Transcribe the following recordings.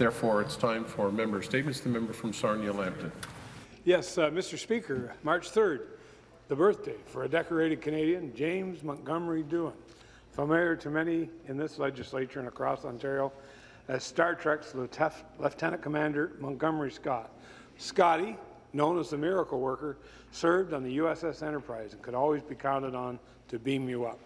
Therefore, it's time for member statements. The member from Sarnia-Lambton. Yes, uh, Mr. Speaker, March 3rd, the birthday for a decorated Canadian, James Montgomery Doohan, familiar to many in this legislature and across Ontario as Star Trek's Lieutenant Commander Montgomery Scott. Scotty, known as the Miracle Worker, served on the USS Enterprise and could always be counted on to beam you up.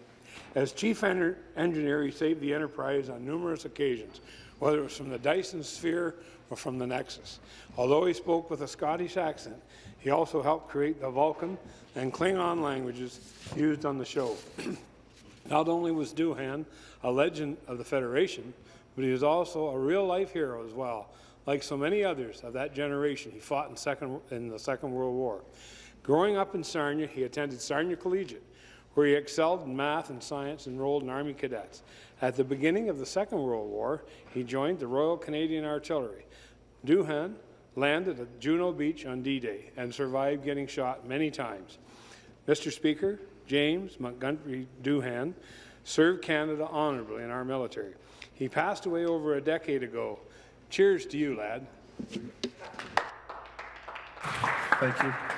As chief engineer, he saved the Enterprise on numerous occasions, whether it was from the Dyson Sphere or from the Nexus. Although he spoke with a Scottish accent, he also helped create the Vulcan and Klingon languages used on the show. Not only was Doohan a legend of the Federation, but he was also a real-life hero as well. Like so many others of that generation, he fought in, second, in the Second World War. Growing up in Sarnia, he attended Sarnia Collegiate, where he excelled in math and science and enrolled in Army cadets. At the beginning of the Second World War, he joined the Royal Canadian Artillery. Doohan landed at Juno Beach on D-Day and survived getting shot many times. Mr. Speaker, James Montgomery Doohan served Canada honourably in our military. He passed away over a decade ago. Cheers to you, lad. Thank you.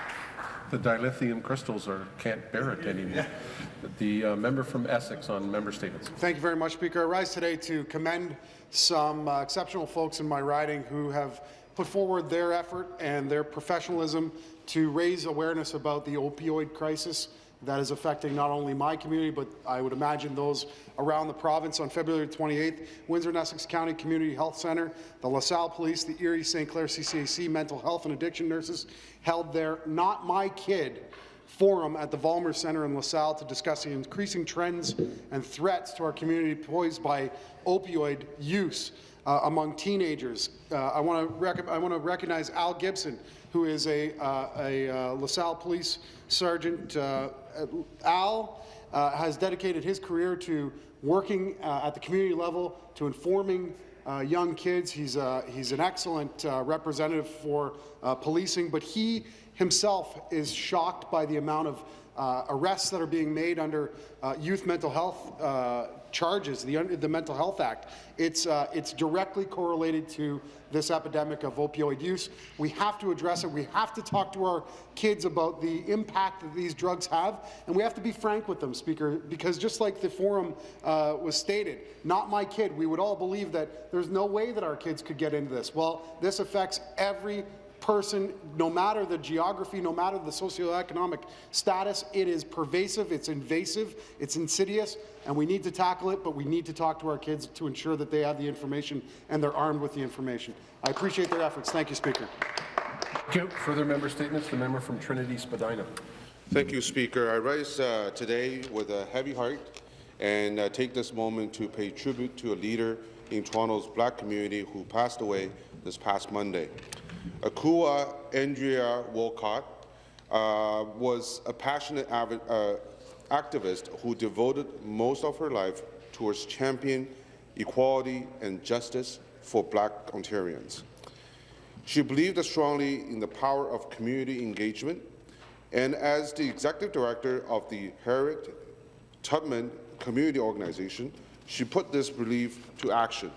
The dilithium crystals are, can't bear it anymore. The uh, member from Essex on member statements. Thank you very much, Speaker. I rise today to commend some uh, exceptional folks in my riding who have put forward their effort and their professionalism to raise awareness about the opioid crisis that is affecting not only my community, but I would imagine those around the province. On February 28th, Windsor and Essex County Community Health Centre, the LaSalle Police, the Erie St. Clair CCAC mental health and addiction nurses held their Not My Kid forum at the Vollmer Centre in LaSalle to discuss the increasing trends and threats to our community posed by opioid use uh, among teenagers. Uh, I want to recognize Al Gibson, who is a, uh, a uh, LaSalle police sergeant. Uh, Al uh, has dedicated his career to working at the community level, to informing young kids. He's, he's an excellent representative for policing, but he himself is shocked by the amount of uh, arrests that are being made under uh, youth mental health uh, charges, the, the Mental Health Act. It's, uh, it's directly correlated to this epidemic of opioid use. We have to address it. We have to talk to our kids about the impact that these drugs have, and we have to be frank with them, Speaker, because just like the forum uh, was stated, not my kid, we would all believe that there's no way that our kids could get into this. Well, this affects every person, no matter the geography, no matter the socioeconomic status, it is pervasive, it's invasive, it's insidious, and we need to tackle it, but we need to talk to our kids to ensure that they have the information and they're armed with the information. I appreciate their efforts. Thank you, Speaker. Thank you. Further member statements? The member from Trinity Spadina. Thank you, Speaker. I rise uh, today with a heavy heart and uh, take this moment to pay tribute to a leader in Toronto's black community who passed away this past Monday. Akua Andrea Wolcott uh, was a passionate uh, activist who devoted most of her life towards championing equality and justice for black Ontarians. She believed strongly in the power of community engagement, and as the executive director of the Harriet Tubman Community Organization, she put this belief to action.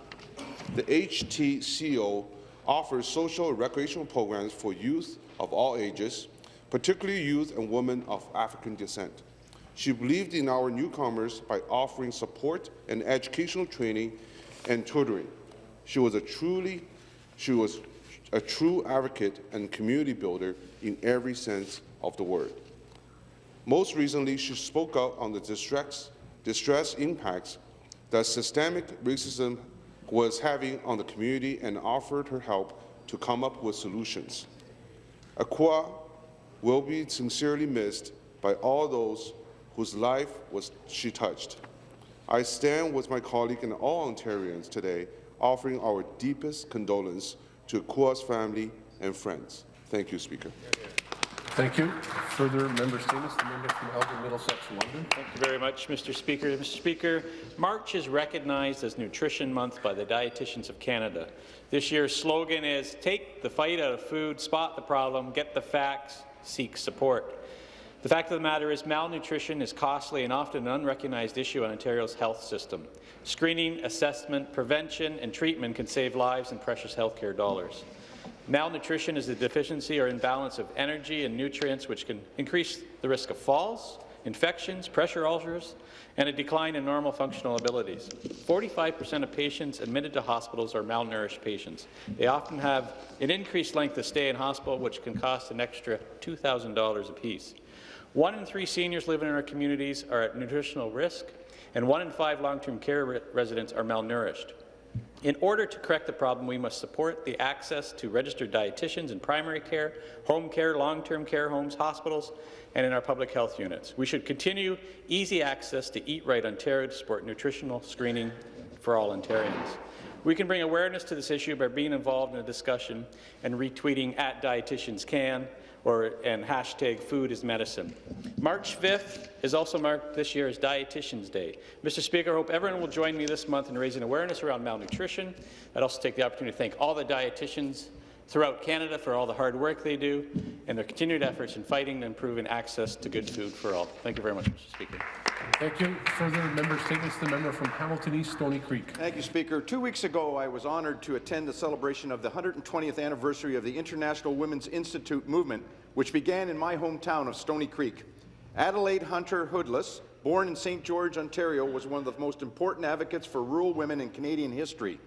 The HTCO offers social and recreational programs for youth of all ages, particularly youth and women of African descent. She believed in our newcomers by offering support and educational training and tutoring. She was a truly, she was a true advocate and community builder in every sense of the word. Most recently, she spoke out on the distress, distress impacts that systemic racism was having on the community and offered her help to come up with solutions. Akua will be sincerely missed by all those whose life was she touched. I stand with my colleague and all Ontarians today offering our deepest condolence to Akua's family and friends. Thank you, Speaker. Thank you. Further member statements. The member from Elgin Middlesex, London. Thank you very much, Mr. Speaker. Mr. Speaker, March is recognized as Nutrition Month by the Dietitians of Canada. This year's slogan is Take the fight out of food, spot the problem, get the facts, seek support. The fact of the matter is malnutrition is costly and often an unrecognized issue in Ontario's health system. Screening, assessment, prevention and treatment can save lives and precious healthcare dollars. Malnutrition is the deficiency or imbalance of energy and nutrients which can increase the risk of falls, infections, pressure ulcers, and a decline in normal functional abilities. 45% of patients admitted to hospitals are malnourished patients. They often have an increased length of stay in hospital, which can cost an extra $2,000 apiece. One in three seniors living in our communities are at nutritional risk, and one in five long-term care re residents are malnourished. In order to correct the problem, we must support the access to registered dietitians in primary care, home care, long-term care homes, hospitals, and in our public health units. We should continue easy access to Eat Right Ontario to support nutritional screening for all Ontarians. We can bring awareness to this issue by being involved in a discussion and retweeting at Dietitians Can or and hashtag Food is Medicine. March 5th is also marked this year as Dietitians Day. Mr. Speaker, I hope everyone will join me this month in raising awareness around malnutrition. I'd also take the opportunity to thank all the dietitians throughout Canada for all the hard work they do and their continued efforts in fighting and improving access to good food for all. Thank you very much, Mr. Speaker. Thank you. Further member statements, the member from Hamilton East, Stony Creek. Thank you, Speaker. Two weeks ago, I was honoured to attend the celebration of the 120th anniversary of the International Women's Institute movement, which began in my hometown of Stony Creek. Adelaide Hunter Hoodless, born in St. George, Ontario, was one of the most important advocates for rural women in Canadian history.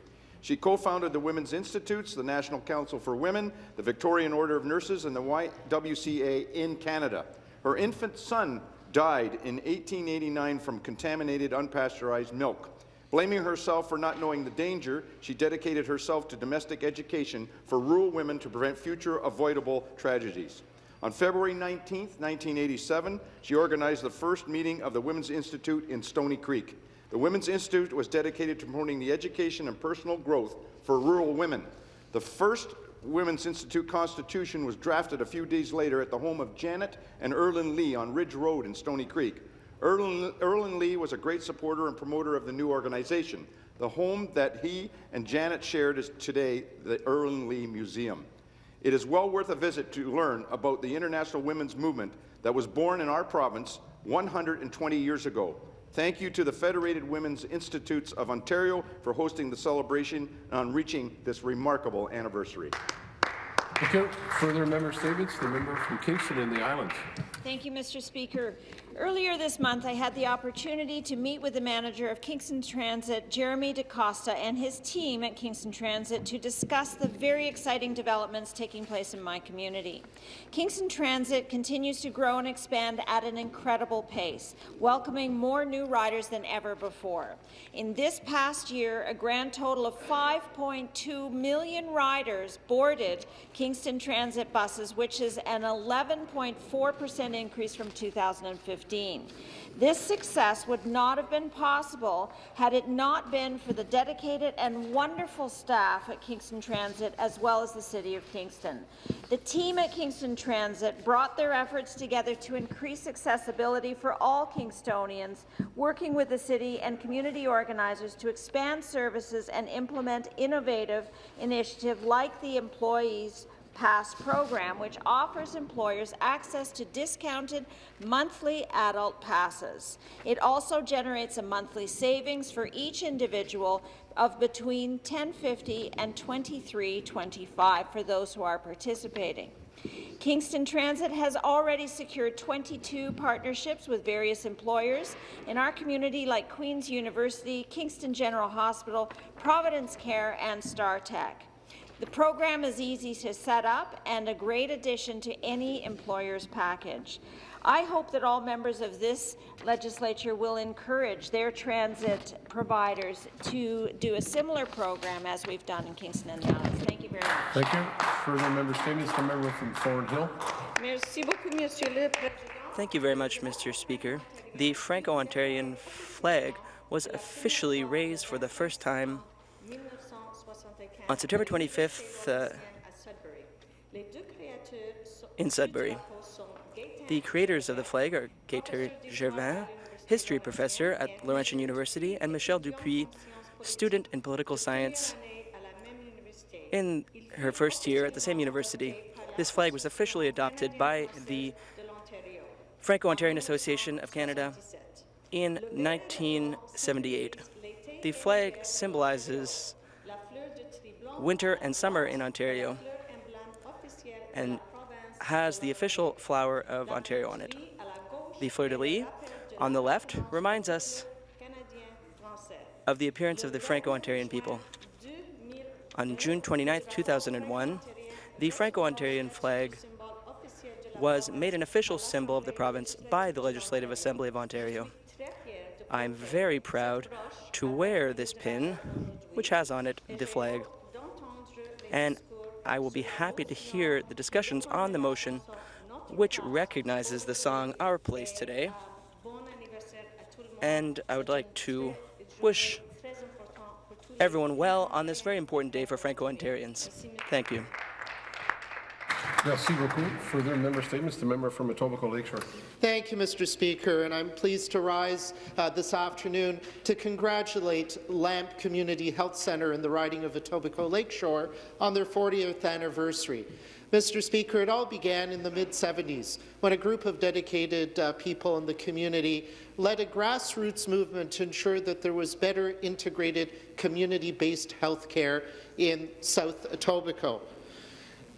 She co-founded the Women's Institutes, the National Council for Women, the Victorian Order of Nurses, and the YWCA in Canada. Her infant son died in 1889 from contaminated unpasteurized milk. Blaming herself for not knowing the danger, she dedicated herself to domestic education for rural women to prevent future avoidable tragedies. On February 19, 1987, she organized the first meeting of the Women's Institute in Stony Creek. The Women's Institute was dedicated to promoting the education and personal growth for rural women. The first Women's Institute Constitution was drafted a few days later at the home of Janet and Erland Lee on Ridge Road in Stony Creek. Erland, Erland Lee was a great supporter and promoter of the new organization. The home that he and Janet shared is today the Erland Lee Museum. It is well worth a visit to learn about the international women's movement that was born in our province 120 years ago. Thank you to the Federated Women's Institutes of Ontario for hosting the celebration on reaching this remarkable anniversary. Thank you. Further member statements, the member from Kingston in the Islands. Thank you, Mr. Speaker. Earlier this month, I had the opportunity to meet with the manager of Kingston Transit, Jeremy DaCosta, and his team at Kingston Transit to discuss the very exciting developments taking place in my community. Kingston Transit continues to grow and expand at an incredible pace, welcoming more new riders than ever before. In this past year, a grand total of 5.2 million riders boarded Kingston Transit buses, which is an 11.4 percent increase from 2015. This success would not have been possible had it not been for the dedicated and wonderful staff at Kingston Transit as well as the City of Kingston. The team at Kingston Transit brought their efforts together to increase accessibility for all Kingstonians, working with the city and community organizers to expand services and implement innovative initiatives like the Employees Pass program, which offers employers access to discounted monthly adult passes. It also generates a monthly savings for each individual of between $10.50 and $23.25 for those who are participating. Kingston Transit has already secured 22 partnerships with various employers in our community like Queen's University, Kingston General Hospital, Providence Care and StarTech. The program is easy to set up and a great addition to any employer's package. I hope that all members of this legislature will encourage their transit providers to do a similar program as we've done in Kingston and the Islands. Thank you very much. Thank you. Further member statements, the member from Thornhill. Thank you very much, Mr. Speaker. The Franco-Ontarian flag was officially raised for the first time on September 25th uh, in Sudbury. The creators of the flag are Gaétan Gervais, history professor at Laurentian University, and Michelle Dupuis, student in political science in her first year at the same university. This flag was officially adopted by the Franco-Ontarian Association of Canada in 1978. The flag symbolizes winter and summer in Ontario and has the official flower of Ontario on it. The fleur-de-lis on the left reminds us of the appearance of the Franco-Ontarian people. On June 29, 2001, the Franco-Ontarian flag was made an official symbol of the province by the Legislative Assembly of Ontario. I'm very proud to wear this pin, which has on it the flag, and I will be happy to hear the discussions on the motion, which recognizes the song Our Place Today. And I would like to wish everyone well on this very important day for Franco-Ontarians. Thank you. Merci beaucoup. Further member statements, the member from Etobicoke Lakeshore. Thank you, Mr. Speaker, and I'm pleased to rise uh, this afternoon to congratulate LAMP Community Health Centre in the riding of Etobicoke Lakeshore on their 40th anniversary. Mr. Speaker, it all began in the mid-70s when a group of dedicated uh, people in the community led a grassroots movement to ensure that there was better integrated community-based health care in South Etobicoke.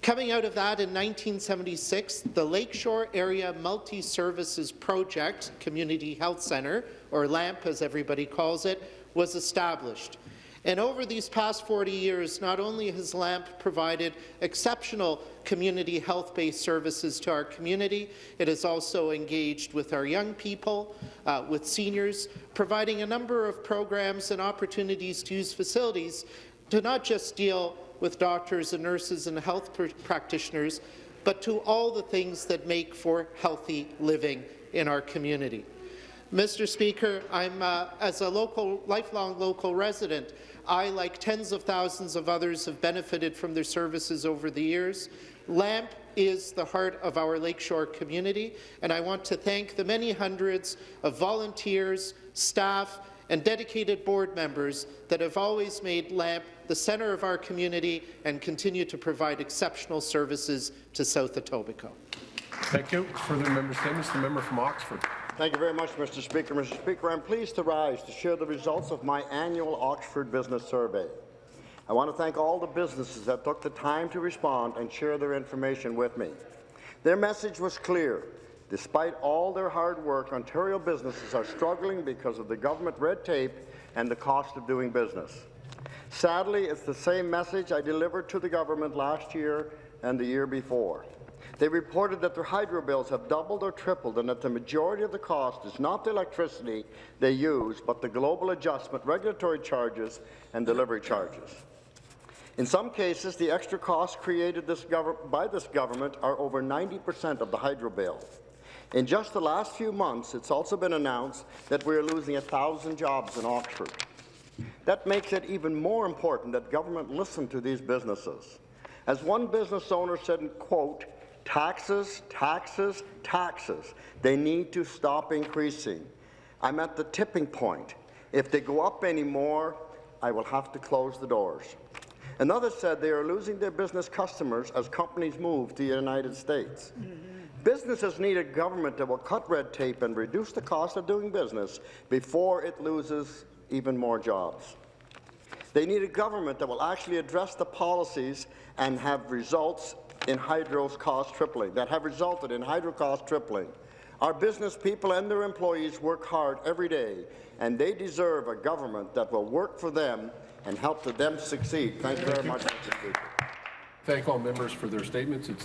Coming out of that in 1976, the Lakeshore Area Multi-Services Project Community Health Centre, or LAMP as everybody calls it, was established. And over these past 40 years, not only has LAMP provided exceptional community health-based services to our community, it has also engaged with our young people, uh, with seniors, providing a number of programs and opportunities to use facilities to not just deal with doctors and nurses and health pr practitioners, but to all the things that make for healthy living in our community. Mr. Speaker, I'm, uh, as a local, lifelong local resident, I, like tens of thousands of others, have benefited from their services over the years. LAMP is the heart of our Lakeshore community, and I want to thank the many hundreds of volunteers, staff, and dedicated board members that have always made LAMP the centre of our community and continue to provide exceptional services to South Etobicoke. Thank you. Further member statements, the member from Oxford. Thank you very much, Mr. Speaker. Mr. Speaker, I'm pleased to rise to share the results of my annual Oxford Business Survey. I want to thank all the businesses that took the time to respond and share their information with me. Their message was clear. Despite all their hard work, Ontario businesses are struggling because of the government red tape and the cost of doing business. Sadly, it's the same message I delivered to the government last year and the year before. They reported that their hydro bills have doubled or tripled and that the majority of the cost is not the electricity they use, but the global adjustment, regulatory charges, and delivery charges. In some cases, the extra costs created this by this government are over 90 percent of the hydro bill. In just the last few months, it's also been announced that we are losing 1,000 jobs in Oxford. That makes it even more important that government listen to these businesses. As one business owner said, in quote, taxes, taxes, taxes, they need to stop increasing. I'm at the tipping point. If they go up any more, I will have to close the doors. Another said they are losing their business customers as companies move to the United States. Mm -hmm. Businesses need a government that will cut red tape and reduce the cost of doing business before it loses even more jobs. They need a government that will actually address the policies and have results in hydro's cost tripling, that have resulted in hydro cost tripling. Our business people and their employees work hard every day, and they deserve a government that will work for them and help them succeed. Thank you very much, Mr. Speaker. Thank all members for their statements. It's